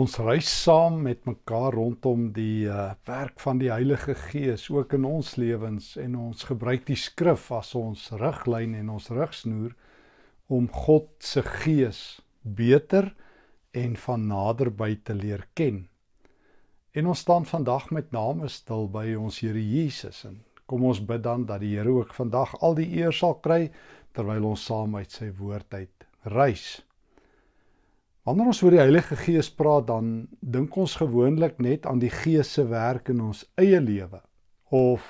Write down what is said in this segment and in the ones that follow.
Ons reis saam met mekaar rondom die uh, werk van die Heilige Gees ook in ons lewens en ons gebruik die skrif as ons riglyn en ons rigsnoer om God se Gees beter en van naderby te leer ken. En ons staan vandag met name stil by ons Here Jesus en kom ons bid dan dat die Here ook vandag al die eer sal kry terwyl ons saam uit sy woord uit reis. Wanneer ons oor die Heilige Gees praat, dan dink ons gewoonlik net aan die Gees se werk in ons eie lewe of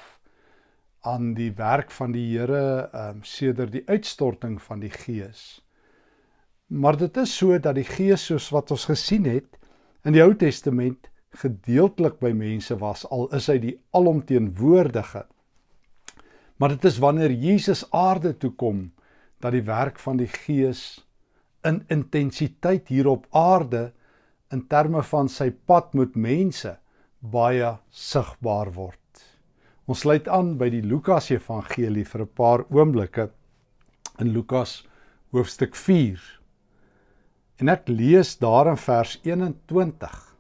aan die werk van die Here ehm um, sedert die uitstorting van die Gees. Maar dit is so dat die Gees soos wat ons gesien het in die Ou Testament gedeeltelik by mense was al is hy die alomteenwoordige. Maar dit is wanneer Jesus aarde toe kom dat die werk van die Gees in intensiteit hier op aarde in terme van sy pad met mense baie sigbaar word. Ons sluit aan by die Lukas Evangelie vir 'n paar oomblikke in Lukas hoofstuk 4. En ek lees daar in vers 21.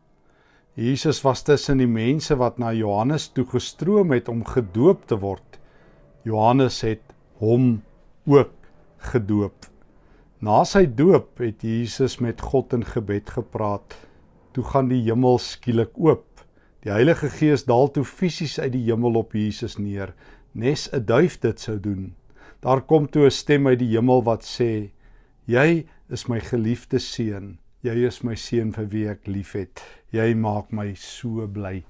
Jesus was tussen die mense wat na Johannes toe gestroom het om gedoop te word. Johannes het hom ook gedoop. Na sy doop het Jesus met God in gebed gepraat. Toe gaan die hemel skielik oop. Die Heilige Gees daal toe fisies uit die hemel op Jesus neer, nes 'n duif dit sou doen. Daar kom toe 'n stem uit die hemel wat sê: "Jy is my geliefde seun. Jy is my seun vir wie ek liefhet. Jy maak my so bly."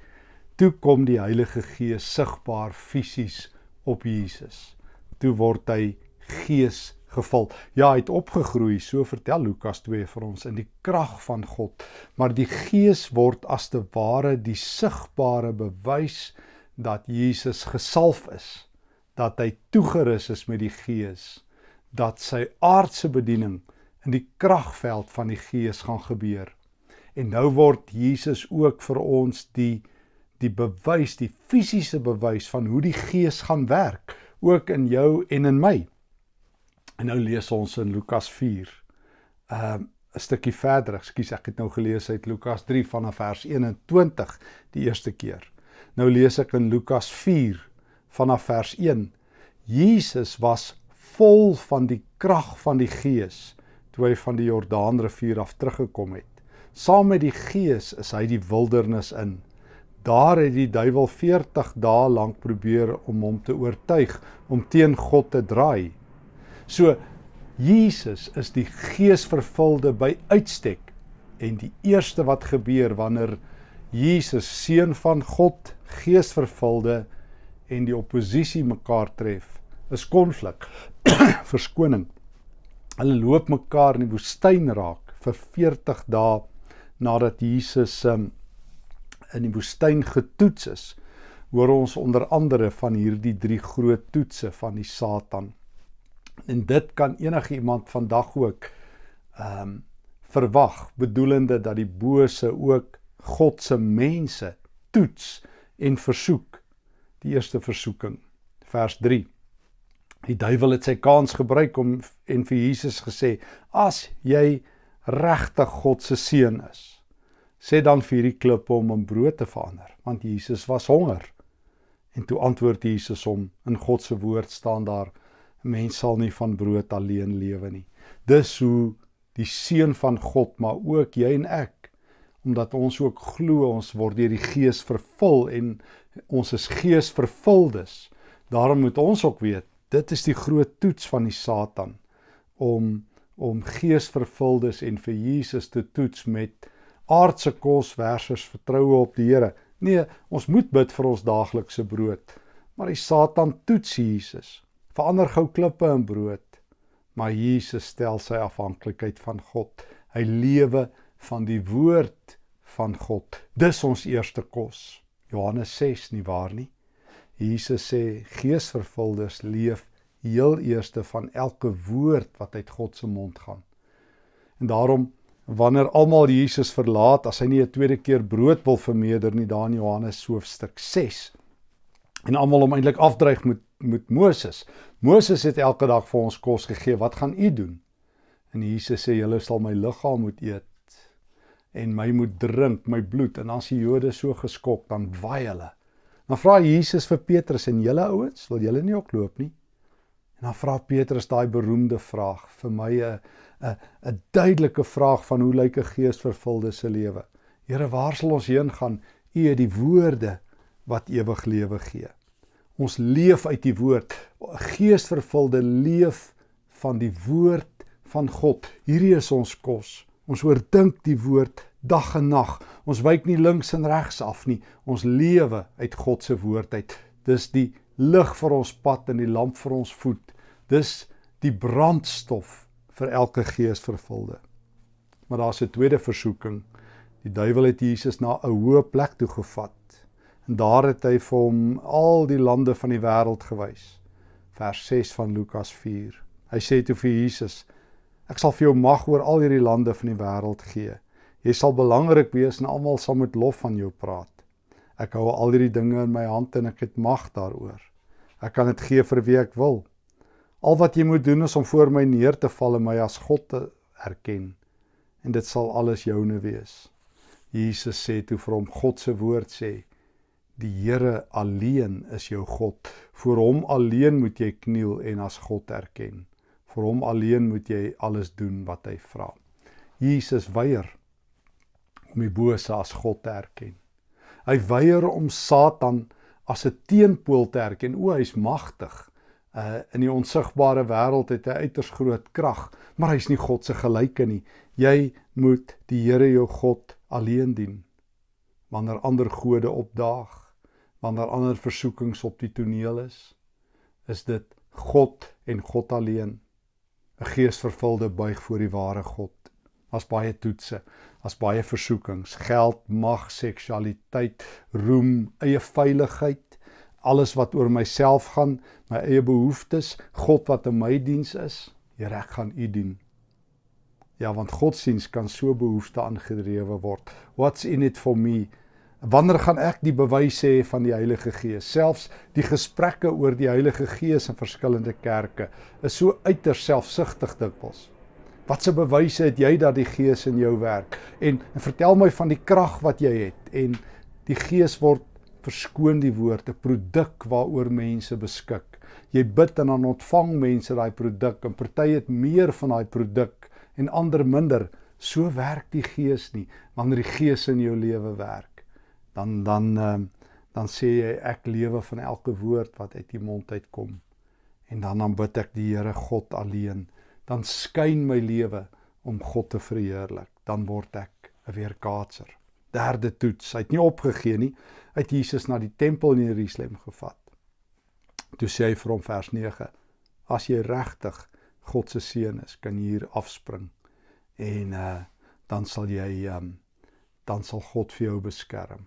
Toe kom die Heilige Gees sigbaar fisies op Jesus. Toe word hy Gees geval. Ja, hy het opgegroei, so vertel Lukas 2 vir ons in die krag van God. Maar die Gees word as te ware die sigbare bewys dat Jesus gesalf is, dat hy toegerus is met die Gees, dat sy aardse bediening in die kragveld van die Gees gaan gebeur. En nou word Jesus ook vir ons die die bewys, die fisiese bewys van hoe die Gees gaan werk, ook in jou en in my. En nou lees ons in Lukas 4. Ehm uh, 'n stukkie verder. Ekskuus, ek het nou gelees uit Lukas 3 vanaf vers 21 die eerste keer. Nou lees ek in Lukas 4 vanaf vers 1. Jesus was vol van die krag van die Gees toe hy van die Jordaanrivier af teruggekom het. Saam met die Gees is hy die wildernis in. Daar het die duiwel 40 dae lank probeer om hom te oortuig om teen God te draai. So Jesus is die geesvervulde by uitstek en die eerste wat gebeur wanneer Jesus seun van God geesvervulde en die oppositie mekaar tref is konflik verskoning. Hulle loop mekaar in die woestyn raak vir 40 dae nadat Jesus um, in die woestyn getoets is. Hoor ons onder andere van hierdie drie groot toetse van die Satan En dit kan enige iemand vandag ook ehm um, verwag, bedoelende dat die bose ook God se mense toets en versoek. Die eerste versoeking, vers 3. Die duiwel het sy kans gebruik om en vir Jesus gesê: "As jy regtig God se seun is, sê dan vir hierdie klippe om in brood te verander." Want Jesus was honger. En toe antwoord Jesus hom: "In God se woord staan daar: mens sal nie van brood alleen lewe nie. Dis hoe die seun van God, maar ook jy en ek, omdat ons ook glo ons word deur die Gees vervul en ons is Gees vervuldes. Daarom moet ons ook weet, dit is die groot toets van die Satan om om Gees vervuldes en vir Jesus te toets met aardse kos versus vertroue op die Here. Nee, ons moet bid vir ons daaglikse brood. Maar die Satan toets Jesus verander gou klippe in brood. Maar Jesus stel sy afhanklikheid van God. Hy lewe van die woord van God. Dis ons eerste kos. Johannes 6 nie waar nie. Jesus sê geesvervuldes leef heel eerste van elke woord wat uit God se mond gaan. En daarom wanneer almal Jesus verlaat, as hy nie 'n tweede keer brood wil vermeerder nie, daar in Johannes hoofstuk 6. En almal hom eintlik afdreig met met Moses. Moses het elke dag vir ons kos gegee. Wat gaan u doen? En Jesus sê julle sal my liggaam moet eet en my moet drink, my bloed en as die Jode so geskok, dan waai hulle. Dan vra Jesus vir Petrus en julle ouens, wil julle nie ook loop nie? En dan vra Petrus daai beroemde vraag vir my 'n 'n 'n duidelike vraag van hoe lyk 'n geesvervulde se lewe? Here, waar sal ons heen gaan? U het die woorde wat ewig lewe gee. Ons leef uit die woord. Geesvervulde leef van die woord van God. Hierdie is ons kos. Ons oordink die woord dag en nag. Ons wyk nie links en regs af nie. Ons lewe uit God se woord uit. Dis die lig vir ons pad en die lamp vir ons voet. Dis die brandstof vir elke geesvervulde. Maar daar's 'n tweede versoeking. Die duiwel het Jesus na 'n hoë plek toe gevat. Daar het hy vir hom al die lande van die wêreld gewys. Vers 6 van Lukas 4. Hy sê toe vir Jesus: Ek sal vir jou mag oor al hierdie lande van die wêreld gee. Jy sal belangrik wees en almal sal met lof van jou praat. Ek hou al hierdie dinge in my hand en ek het mag daaroor. Ek kan dit gee vir wie ek wil. Al wat jy moet doen is om voor my neer te val en my as God te erken en dit sal alles joune wees. Jesus sê toe vir hom God se woord sê die Here alleen is jou God. Voor hom alleen moet jy kniel en as God erken. Vir hom alleen moet jy alles doen wat hy vra. Jesus weier om die bose as God te erken. Hy weier om Satan as 'n teenpool te erken. O, hy's magtig. Uh in die onsigbare wêreld het hy uiters groot krag, maar hy's nie God se gelyke nie. Jy moet die Here jou God alleen dien. Wanneer ander gode opdaag, wanneer ander versoekings op die toneel is, is dit God en God alleen. 'n geesvervulde buig voor die ware God. As baie toetse, as baie versoekings, geld, mag, seksualiteit, roem, eie veiligheid, alles wat oor myself gaan, my eie behoeftes, God wat in my diens is, Here ek gaan U dien. Ja, want godsdiens kan so behoefte aangedrewe word. What's in it for me? Wanneer gaan ek die bewys hê van die Heilige Gees? Selfs die gesprekke oor die Heilige Gees in verskillende kerke is so uiters selfsugtig dikwels. Watse bewyse het jy dat die Gees in jou werk? En, en vertel my van die krag wat jy het en die Gees word verskoon die woord 'n produk waaroor mense beskik. Jy bid en dan ontvang mense daai produk en party het meer van daai produk en ander minder. So werk die Gees nie wanneer die Gees in jou lewe werk dan dan uh, dan sê jy ek lewe van elke woord wat uit die mond uitkom. En dan aanbid ek die Here God alleen dan skyn my lewe om God te verheerlik. Dan word ek 'n weerkaatser. Derde toets. Hy het nie opgegee nie. Uit Jesus na die tempel in Jerusalem gevat. Toe sê hy vir hom vers 9 as jy regtig God se seun is kan jy hier afspring en uh, dan sal jy um, dan sal God vir jou beskerm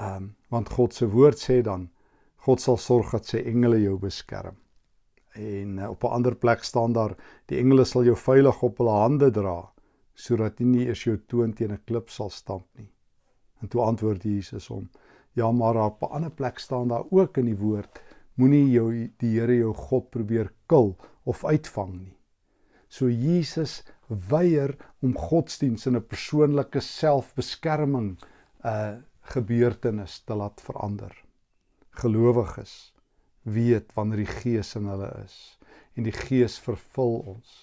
Ehm um, want God se woord sê dan God sal sorg dat sy engele jou beskerm. En uh, op 'n ander plek staan daar die engele sal jou veilig op hulle hande dra sodat jy nie eers jou toon teen 'n klip sal stamp nie. En toe antwoord Jesus hom: "Ja, maar op 'n ander plek staan daar ook in die woord: Moenie jou die Here jou God probeer kil of uitvang nie." So Jesus weier om godsdiens in 'n persoonlike selfbeskerming uh gebeurtenis te laat verander. Gelowiges weet wanneer die Gees in hulle is en die Gees vervul ons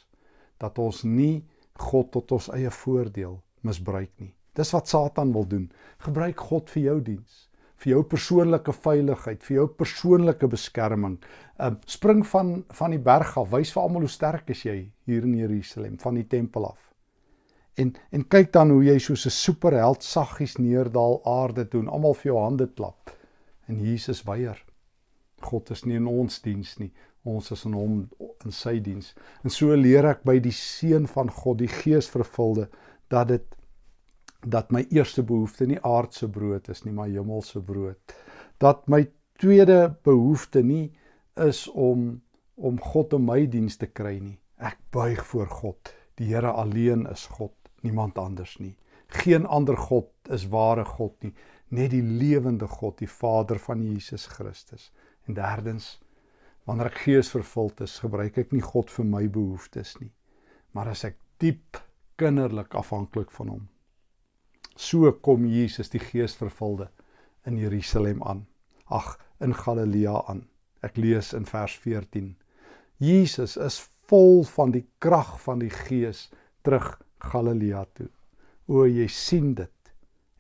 dat ons nie God tot ons eie voordeel misbruik nie. Dis wat Satan wil doen. Gebruik God vir jou diens, vir jou persoonlike veiligheid, vir jou persoonlike beskerming. Um spring van van die berg af, wys vir almal hoe sterk is jy hier in Jerusalem van die tempel af. En en kyk dan hoe jy soos 'n superheld saggies neerdal aarde toe en almal vir jou hande klap. En Jesus weier. God is nie in ons diens nie. Ons is in hom in sy diens. En so leer ek by die seun van God, die geesvervulde, dat dit dat my eerste behoefte nie aardse brood is nie, maar hemelse brood. Dat my tweede behoefte nie is om om God in my diens te kry nie. Ek buig voor God. Die Here alleen is God niemand anders nie. Geen ander God is ware God nie, net die lewende God, die Vader van Jesus Christus. En derdens, wanneer ek geesvervuld is, gebruik ek nie God vir my behoeftes nie, maar as ek diep kinderlik afhanklik van hom. So kom Jesus die Geesvervulde in Jerusalem aan. Ag, in Galilea aan. Ek lees in vers 14. Jesus is vol van die krag van die Gees terug Galilea toe. O, jy sien dit.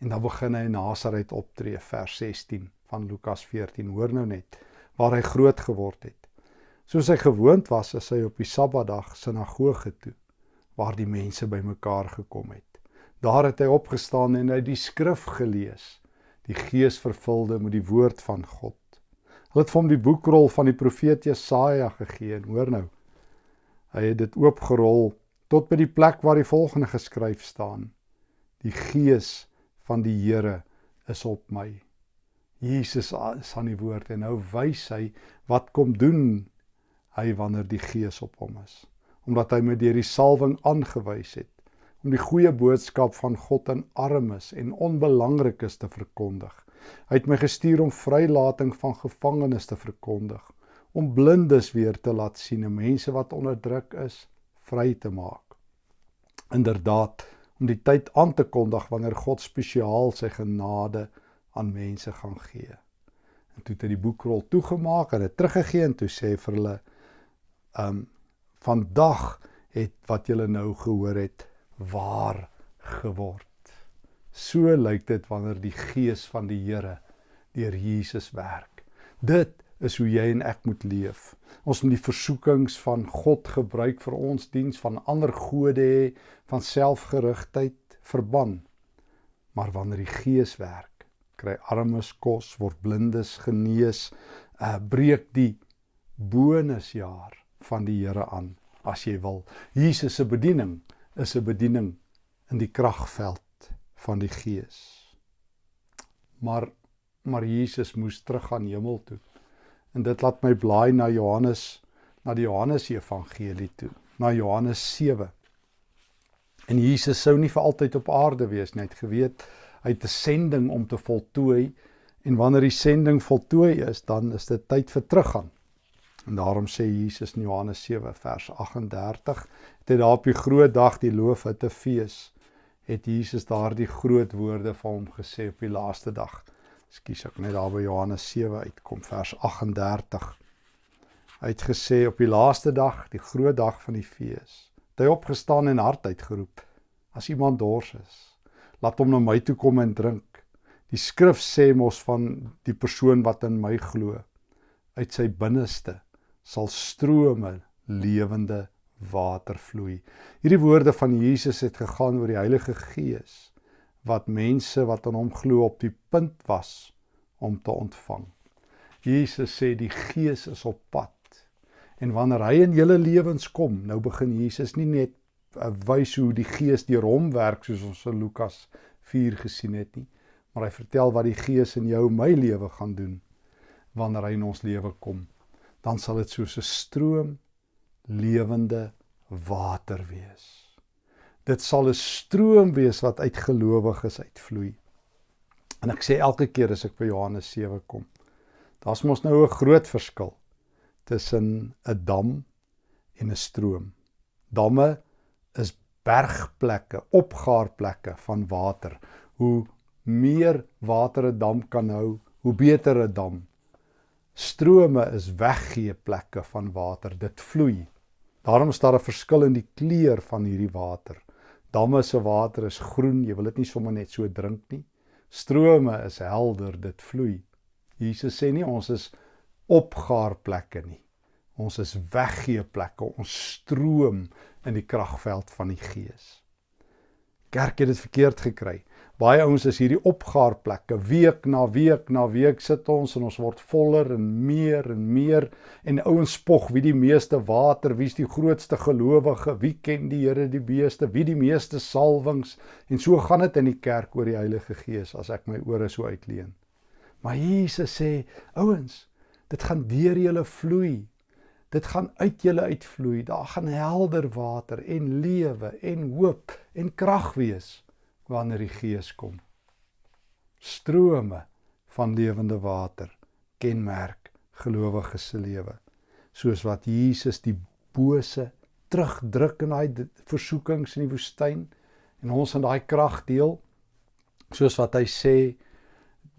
En dan begin hy in Nasaret optree, vers 16 van Lukas 14. Hoor nou net waar hy groot geword het. Soos hy gewoond was, is hy op die Sabbatdag sinagoge toe waar die mense bymekaar gekom het. Daar het hy opgestaan en hy die skrif gelees, die Gees vervulde met die woord van God. Hulle het vir hom die boekrol van die profeet Jesaja gegee en hoor nou. Hy het dit oopgerol tot by die plek waar die volgende geskryf staan: Die Gees van die Here is op my. Jesus is aan die woord en nou wys hy wat kom doen hy wanneer die Gees op hom is. Omdat hy met deur die salwing aangewys het om die goeie boodskap van God aan armes en onbelangrikes te verkondig. Hy het my gestuur om vrylating van gevangenes te verkondig, om blindes weer te laat sien en mense wat onderdruk is vry te maak. Inderdaad, om die tyd aan te kondig wanneer God spesiaal sy genade aan mense gaan gee. En toe het hy die boekrol toegemaak en dit teruggegee en toe sê vir hulle um vandag het wat julle nou gehoor het waar geword. So lyk dit wanneer die gees van die Here deur Jesus werk. Dit is hoe jy en ek moet leef. Ons moet die versoekings van God gebruik vir ons diens van ander gode hê, van selfgerigtheid verban. Maar wanneer die Gees werk, kry armes kos, word blindes genees, uh breek die bonusjaar van die Here aan as jy wil. Jesus se bediening is 'n bediening in die kragveld van die Gees. Maar maar Jesus moes teruggaan hemel toe. En dit laat my blaai na Johannes na die Johannes Evangelie toe, na Johannes 7. En Jesus sou nie vir altyd op aarde wees nie. Hy het geweet hy het 'n sending om te voltooi en wanneer die sending voltooi is, dan is dit tyd vir teruggaan. En daarom sê Jesus in Johannes 7 vers 38, het hy daar op die groot dag die loofhutte fees, het Jesus daardie groot woorde vir hom gesê op die laaste dag. Ekskuus ek net daar by Johannes 7 uitkom vers 38. Hy het gesê op die laaste dag, die groot dag van die fees, het hy opgestaan en hard uitgeroep: As iemand dors is, laat hom na my toe kom en drink. Die skrif sê mos van die persoon wat in my glo, uit sy binneste sal strome lewende water vloei. Hierdie woorde van Jesus het gegaan oor die Heilige Gees wat mense wat aan hom glo op die punt was om te ontvang. Jesus sê die Gees is op pad. En wanneer hy in julle lewens kom, nou begin Jesus nie net uh, wys hoe die Gees deur hom werk soos ons in Lukas 4 gesien het nie, maar hy vertel wat die Gees in jou en my lewe gaan doen wanneer hy in ons lewe kom. Dan sal dit soos 'n stroom lewende water wees. Dit sal 'n stroom wees wat uit gelowiges uitvloei. En ek sê elke keer as ek by Johannes 7 kom, daar's mos nou 'n groot verskil tussen 'n dam en 'n stroom. Damme is bergplekke, opgaarplekke van water. Hoe meer water 'n dam kan hou, hoe beter 'n dam. Strome is weggee plekke van water. Dit vloei. Daarom is daar 'n verskil in die kleur van hierdie water. Damme se water is groen, jy wil dit nie sommer net so drink nie. Strome is helder, dit vloei. Jesus sê nie ons is opgaarplekke nie. Ons is weggee plekke, ons stroom in die kragveld van die Gees. Kerk het dit verkeerd gekry. Baie ouens is hierdie opgaarplekke. Week na week na week sit ons en ons word voller en meer en meer en ouens spog wie die meeste water, wie's die grootste gelowige, wie ken die Here die beeste, wie die meeste salwings en so gaan dit in die kerk oor die Heilige Gees as ek my ore so uitleen. Maar Jesus sê, ouens, dit gaan deur julle vloei. Dit gaan uit julle uitvloei. Daar gaan helder water en lewe en hoop en krag wees wanneer die Gees kom. Strome van lewende water kenmerk gelowiges se lewe. Soos wat Jesus die bose terugdruk in daai versoekings in die woestyn en ons in daai krag deel, Soos wat hy sê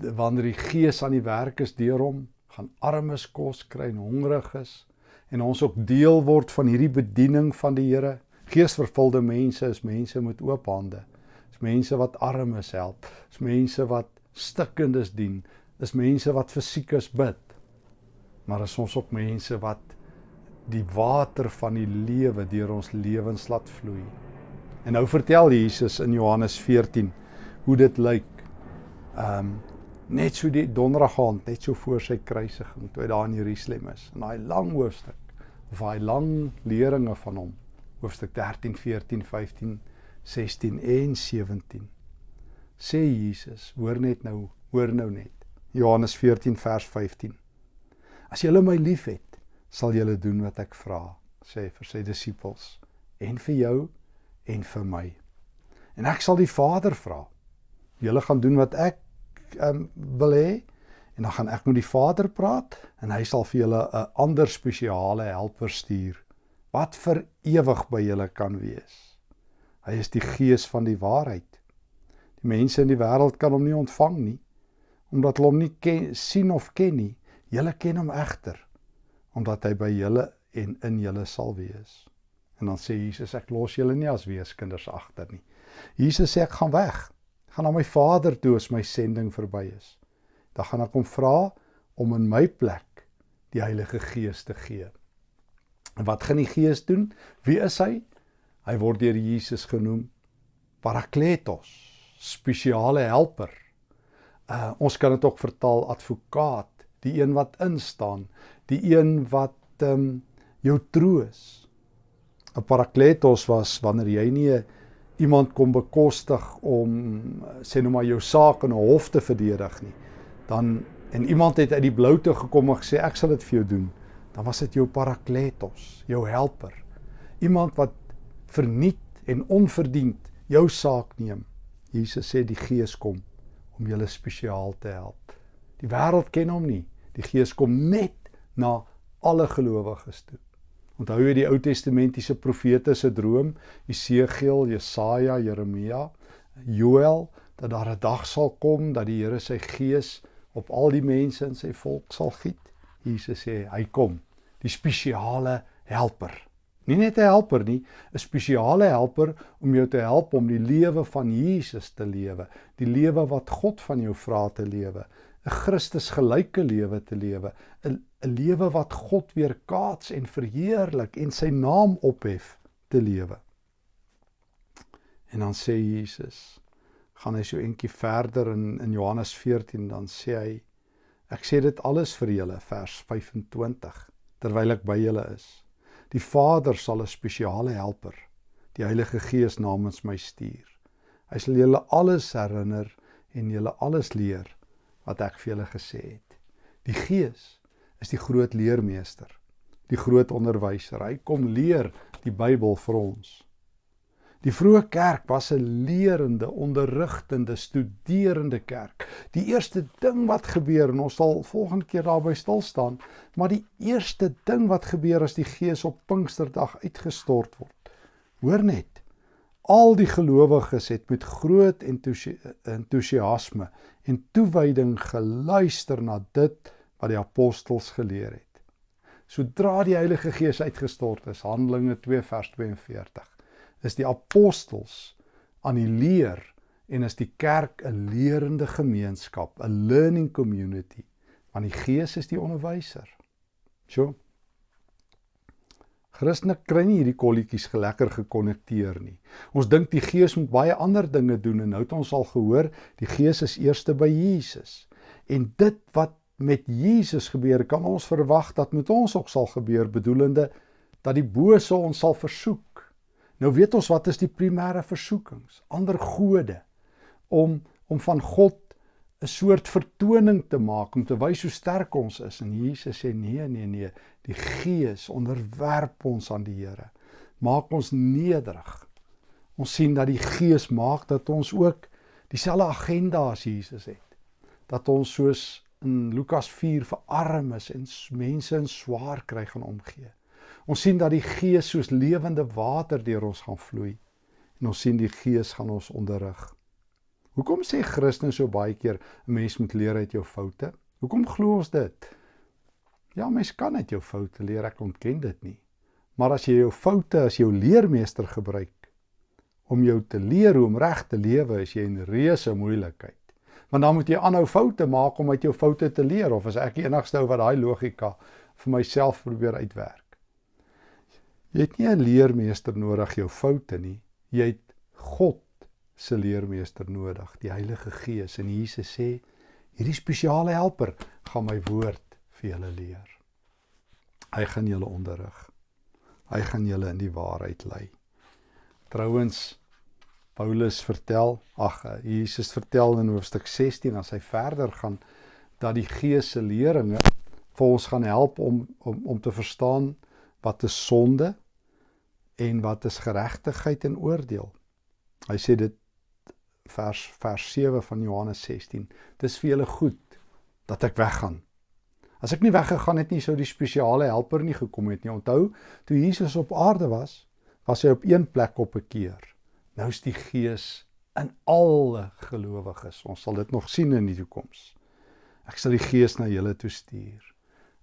wanneer die Gees aan die werk is deur hom, gaan armes kos kry en hongriges en ons ook deel word van hierdie bediening van die Here. Geesvervulde mense is mense met oop hande. Is mense wat armes help, is mense wat stikkendes dien, is mense wat fisiekes bid. Maar is ons ook mense wat die water van die lewe deur ons lewens laat vloei. En nou vertel Jesus in Johannes 14 hoe dit lyk. Ehm um, net so die donderdag aand, net so voor sy kruisiging, toe hy daar in Jerusalem is. In daai lang hoofstuk of daai lang leringe van hom, hoofstuk 13, 14, 15, 16 en 17. Sê Jesus, hoor net nou, hoor nou net. Johannes 14 vers 15. As julle my liefhet, sal julle doen wat ek vra, sê vir sy disippels en vir jou en vir my. En ek sal die Vader vra. Julle gaan doen wat ek um, wil hê en dan gaan ek met die Vader praat en hy sal vir julle 'n ander spesiale helper stuur wat vir ewig by julle kan wees. Hy is die gees van die waarheid. Die mense in die wêreld kan hom nie ontvang nie omdat hulle hom nie ken, sien of ken nie. Julle ken hom egter omdat hy by julle en in julle sal wees. En dan sê Jesus ek los julle nie as weeskinders agter nie. Jesus sê ek gaan weg. Gaan na my Vader toe as my sending verby is. Dan gaan ek hom vra om in my plek die Heilige Gees te gee. En wat gaan die Gees doen? Wie is hy? Hy word deur Jesus genoem Parakletos, spesiale helper. Uh ons kan dit ook vertaal advokaat, die een wat instaan, die een wat ehm um, jou troos. 'n parakletos was wanneer jy nie iemand kom bekostig om sê nou maar jou saak in 'n hof te verdedig nie. Dan en iemand het uit die bloute gekom en gesê ek sal dit vir jou doen. Dan was dit jou parakletos, jou helper. Iemand wat verniet en onverdiend jou saak neem. Jesus sê die Gees kom om julle spesiaal te help. Die wêreld ken hom nie. Die Gees kom net na alle gelowiges toe. Onthou jy die Ou Testamentiese profete se droom, Jesegiel, Jesaja, Jeremia, Joël, dat daar 'n dag sal kom dat die Here sy gees op al die mense in sy volk sal giet? Jesus sê hy kom, die spesiale helper. Nie net 'n helper nie, 'n spesiale helper om jou te help om die lewe van Jesus te lewe, die lewe wat God van jou vra te lewe, 'n Christus gelyke lewe te lewe, 'n 'n lewe wat God weer kaats en verheerlik en sy naam ophef te lewe. En dan sê Jesus, gaan hy so eentjie verder in in Johannes 14 dan sê hy ek sê dit alles vir julle vers 25 terwyl ek by julle is. Die Vader sal 'n spesiale helper, die Heilige Gees namens my stuur. Hy sal julle alles herinner en julle alles leer wat ek vir julle gesê het. Die Gees is die groot leermeester, die groot onderwyser. Hy kom leer die Bybel vir ons. Die vroeë kerk was 'n leerende, onderrigtende, studerende kerk. Die eerste ding wat gebeur en ons sal volgende keer daarby stil staan, maar die eerste ding wat gebeur as die Gees op Pinksterdag uitgestort word. Hoor net. Al die gelowiges het met groot entoesiasme en toewyding geluister na dit wat die apostels geleer het. Sodra die Heilige Gees uitgestort is, Handelinge 2 vers 42, is die apostels aan die leer en is die kerk 'n leerende gemeenskap, 'n learning community, want die Gees is die onderwyser. So. Christene kry nie hierdie kolletjies gelekker gekonnekteer nie. Ons dink die Gees moet baie ander dinge doen en nou het ons al gehoor, die Gees is eerste by Jesus. En dit wat met Jesus gebeur, kan ons verwag dat met ons ook sal gebeur, bedoelende dat die bose ons sal versoek. Nou weet ons wat is die primêre versoekings? Ander gode om om van God 'n soort vertoning te maak om te wys hoe sterk ons is en Jesus sê nee nee nee die gees onderwerp ons aan die Here maak ons nederig ons sien dat die gees maak dat ons ook dieselfde agenda as Jesus het dat ons soos in Lukas 4 vir armes en mense in swaar kry gaan omgee. Ons sien dat die Gees soos lewende water deur ons gaan vloei en ons sien die Gees gaan ons onderrig. Hoekom sê Christene so baie keer 'n mens moet leer uit jou foute? Hoekom glo ons dit? Ja, mens kan uit jou foute leer, ek ontken dit nie. Maar as jy jou foute as jou leermeester gebruik om jou te leer hoe om reg te lewe, is jy in reuse moeilikheid. Want dan moet jy aanhou foute maak om uit jou foute te leer of as ek die enigste ou wat daai logika vir myself probeer uitwerk. Jy het nie 'n leermeester nodig jou foute nie. Jy het God se leermeester nodig, die Heilige Gees. En Jesus sê, hierdie spesiale helper gaan my woord vir julle leer. Hy gaan julle onderrig. Hy gaan julle in die waarheid lei. Trouwens Paulus vertel, ag Jesus vertel in hoofstuk 16 as hy verder gaan dat die Gees se leringe vir ons gaan help om om om te verstaan wat 'n sonde en wat is geregtigheid en oordeel. Hy sê dit vers vers 7 van Johannes 16. Dis vir julle goed dat ek weggaan. As ek nie weggegaan het nie sou die spesiale helper nie gekom het nie. Onthou, toe Jesus op aarde was, was hy op een plek op 'n keer. Nou is die Gees in alle gelowiges. Ons sal dit nog sien in die toekoms. Ek sal die Gees na julle toe stuur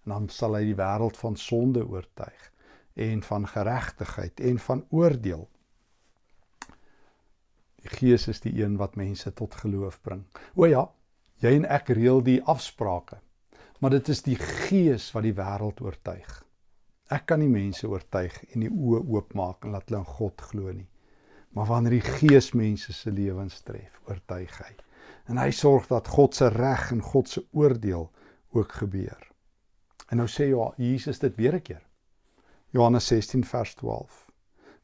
en dan sal hy die wêreld van sonde oortuig en van geregtigheid en van oordeel. Die Gees is die een wat mense tot geloof bring. O ja, jy en ek reël die afsprake. Maar dit is die Gees wat die wêreld oortuig. Ek kan nie mense oortuig en die oë oopmaak en laat hulle in God glo nie. Maar wanneer die Gees mense se lewens tref, oortuig hy. En hy sorg dat God se reg en God se oordeel ook gebeur. En nou sê ja, Jesus dit weer 'n keer. Johannes 16 vers 12.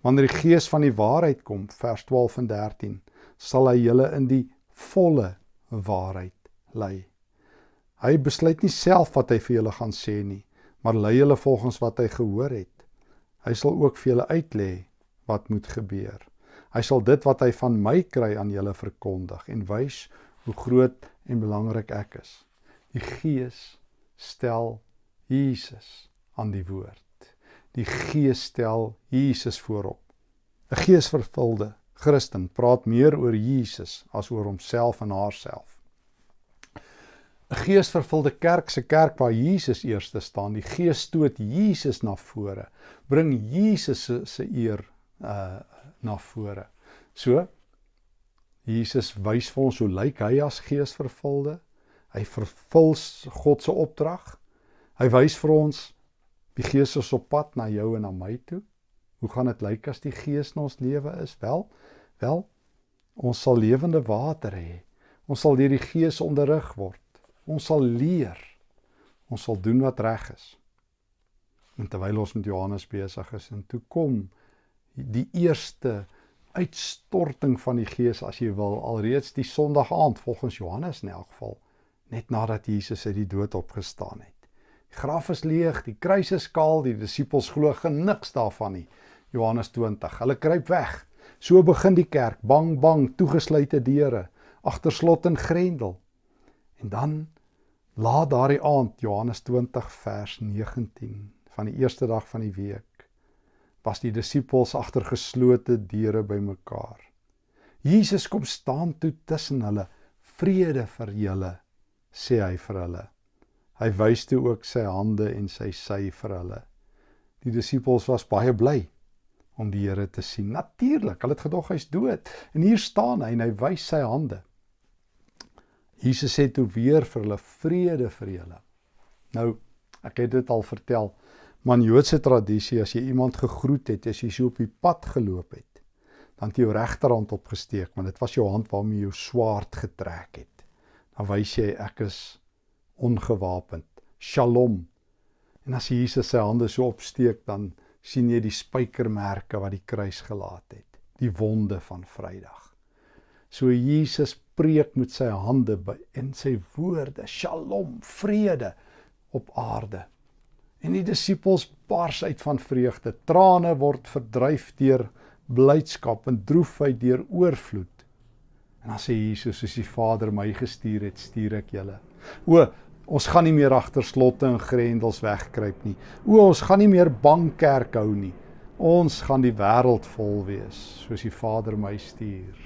Wanneer die Gees van die waarheid kom, vers 12 en 13, sal hy julle in die volle waarheid lei. Hy besluit nie self wat hy vir julle gaan sê nie, maar lei julle volgens wat hy gehoor het. Hy sal ook vir julle uitlê wat moet gebeur. Hy sal dit wat hy van my kry aan julle verkondig en wys hoe groot en belangrik ek is. Die Gees stel Jesus aan die woord. Die Gees stel Jesus voorop. 'n Geesvervulde Christen praat meer oor Jesus as oor homself en haarself. 'n Geesvervulde kerk se kerk waar Jesus eerste staan, die Gees stoot Jesus na vore, bring Jesus se se eer uh na vore. So Jesus wys vir ons hoe lyk hy as geesvervulde? Hy vervul God se opdrag. Hy wys vir ons die Gees is op pad na jou en na my toe. Hoe gaan dit lyk as die Gees in ons lewe is? Wel, wel ons sal lewende water hê. Ons sal deur die Gees onderrig word. Ons sal leer. Ons sal doen wat reg is. En terwyl ons met Johannes besig is en toe kom die eerste uitstorting van die Gees as jy wil alreeds die Sondag aand volgens Johannes in elk geval net nadat Jesus uit die dood opgestaan het. Die graf is leeg, die kruis is kaal, die disippels glo geniks daarvan nie. Johannes 20. Hulle kruip weg. So begin die kerk, bang bang, toegesluite deure, agter slot en grendel. En dan laat daardie aand Johannes 20 vers 19 van die eerste dag van die week was die disippels agter geslote deure bymekaar. Jesus kom staan toe tussen hulle. Vrede vir julle, sê hy vir hulle. Hy wys toe ook sy hande en sy sy vir hulle. Die disippels was baie bly om die Here te sien. Natuurlik, hulle het gedog hy's dood. En hier staan hy en hy wys sy hande. Jesus sê toe weer vir hulle vrede vir julle. Nou, ek het dit al vertel. Man Joodse tradisie as jy iemand gegroet het, as jy so op die pad geloop het, dan het jy jou regterhand opgesteek, want dit was jou hand waarmee jy jou swaard getrek het. Dan wys jy ek is ongewapend. Shalom. En as Jesus sy hande so opsteek, dan sien jy die spykermerke wat die kruis gelaat het, die wonde van Vrydag. So Jesus preek met sy hande by en sy woorde, Shalom, vrede op aarde. En die disippels bars uit van vreugde. Trane word verdryf deur blydskap en droefheid deur oorvloed. En dan sê Jesus, soos die Vader my gestuur het, stuur ek julle. O, Ons gaan nie meer agter slotte en grendels wegkruip nie. O, ons gaan nie meer bang kerk hou nie. Ons gaan die wêreld vol wees, soos die Vader my stuur,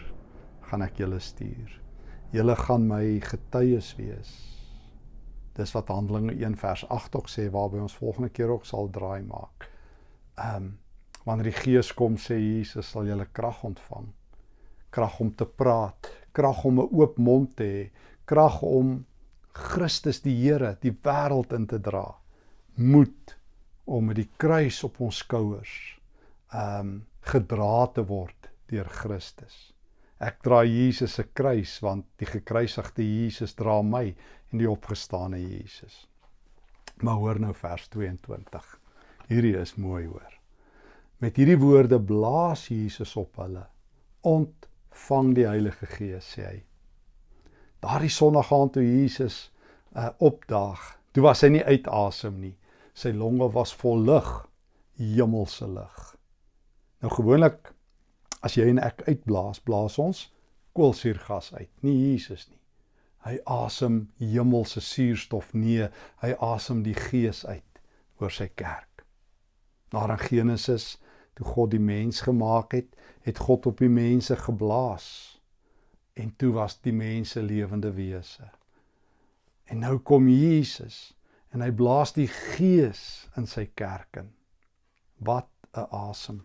gaan ek julle stuur. Julle gaan my getuies wees. Dis wat Handelinge 1 vers 8 ook sê waarby ons volgende keer ook sal draai maak. Ehm um, wanneer die Gees kom sê Jesus sal julle krag ontvang. Krag om te praat, krag om 'n oop mond te hê, krag om Christus die Here die wêreld in te dra. Moed om met die kruis op ons skouers ehm um, gedra te word deur Christus. Ek dra Jesus se kruis want die gekruisigde Jesus dra my en die opgestane Jesus. Maar hoor nou vers 22. Hierdie is mooi hoor. Met hierdie woorde blaas Jesus op hulle. Ontvang die Heilige Gees sê hy. Daardie Sondag gaan toe Jesus uh, opdaag. Toe was hy nie uit asem nie. Sy longe was vol lug, hemelse lug. Nou gewoonlik as jy en ek uitblaas, blaas ons koolsuurgas uit, nie Jesus nie. Hy asem hemelse suurstof nee, hy asem die gees uit oor sy kerk. Daar in Genesis, toe God die mens gemaak het, het God op die mense geblaas en toe was die mense lewende wese. En nou kom Jesus en hy blaas die gees in sy kerk in. Wat 'n asem.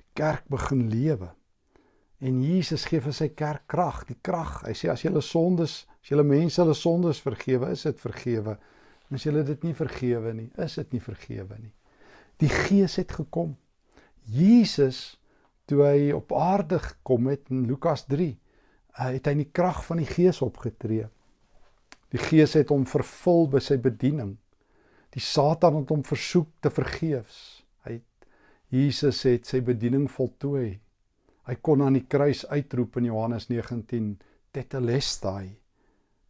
Die kerk begin lewe. En Jesus gee vir sy kerk krag, die krag. Hy sê as julle sondes, as julle mense hulle sondes vergewe, is dit vergewe. En as julle dit nie vergewe nie, is dit nie vergewe nie. Die Gees het gekom. Jesus toe hy op aarde gekom het in Lukas 3, uh, het hy in die krag van die Gees opgetree. Die Gees het hom vervul by sy bediening. Die Satan het hom versoek te vergeefs. Hy het Jesus het sy bediening voltooi. Hy kon aan die kruis uitroep in Johannes 19 tetelestai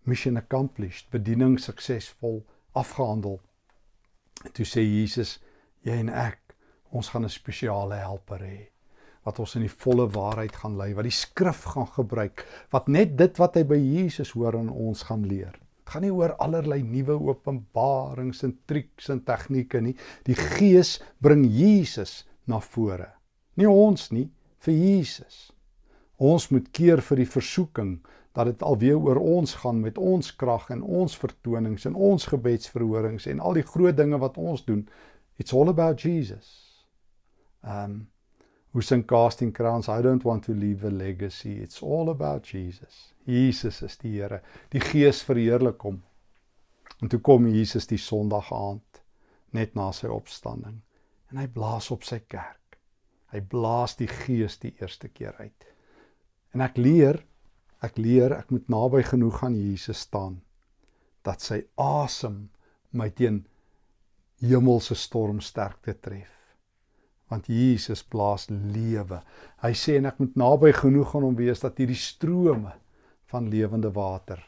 mission accomplished bediening suksesvol afgehandel. En toe sê Jesus jy en ek ons gaan 'n spesiale helper hê wat ons in die volle waarheid gaan lei wat die skrif gaan gebruik wat net dit wat hy by Jesus hoor aan ons gaan leer. Dit gaan nie oor allerlei nuwe openbarings en triks en tegnieke nie. Die Gees bring Jesus na vore. Nie ons nie, vir Jesus. Ons moet keer vir die versoeking dat dit alweer oor ons gaan met ons krag en ons vertonings en ons gebedsverhorings en al die groot dinge wat ons doen. It's all about Jesus. Um who's in casting crowns I don't want to leave a legacy. It's all about Jesus. Jesus is die Here. Die Gees verheerlik hom. En toe kom Jesus die Sondag aand net na sy opstanding en hy blaas op sy kerk. Hy blaas die gees die eerste keer uit. En ek leer, ek leer ek moet naby genoeg aan Jesus staan dat sy asem my teen hemelse stormsterkte tref. Want Jesus blaas lewe. Hy sê en ek moet naby genoeg aan hom wees dat hierdie strome van lewende water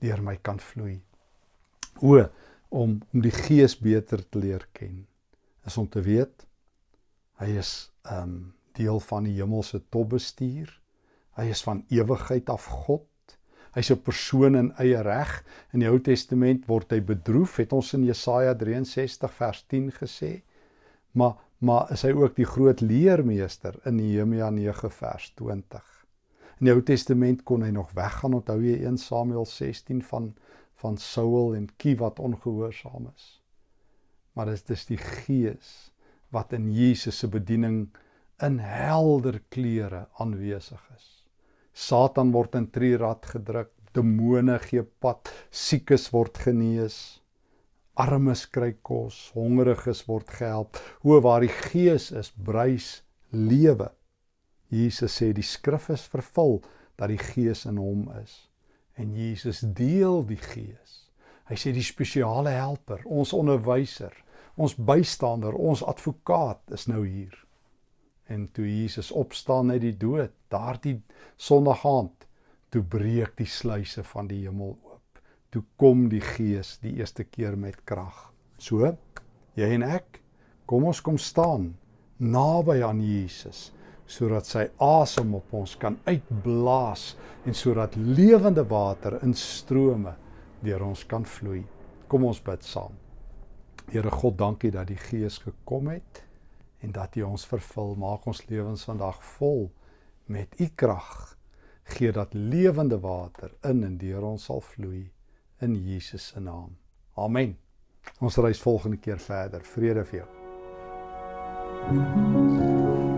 deur my kan vloei. O om om die gees beter te leer ken is om te weet hy is um deel van die hemelse topbestuur. Hy is van ewigheid af God. Hy's 'n persoon in eie reg. In die Ou Testament word hy bedroef, het ons in Jesaja 63 vers 10 gesê. Maar maar is hy ook die groot leermeester in Nehemia 9 vers 20. In die Ou Testament kon hy nog weggaan, onthou jy 1 Samuel 16 van van Saul en Kie wat ongehoorsaam is. Maar dit is die Gees wat in Jesus se bediening in helder kleure aanwesig is. Satan word in trierad gedruk, demone gee pad, siekes word genees, armes kry kos, hongeriges word gehelp. Hoe waar die Gees is, bruis lewe. Jesus sê die skrif is vervul dat die Gees in hom is. En Jesus deel die Gees. Hy sê die spesiale helper, ons onderwyser, ons bystander, ons advokaat is nou hier. En toe Jesus opstaan uit die dood, daardie Sondag aand, toe breek die sluise van die hemel oop. Toe kom die Gees die eerste keer met krag. So, jy en ek, kom ons kom staan naby aan Jesus sodat sy asem op ons kan uitblaas en sodat lewende water in strome deur ons kan vloei. Kom ons bid saam. Here God, dankie dat die Gees gekom het en dat U ons vervul. Maak ons lewens vandag vol met U krag gee dat lewende water in en deur ons sal vloei in Jesus se naam. Amen. Ons reis volgende keer verder. Vrede vir jou. Thank you.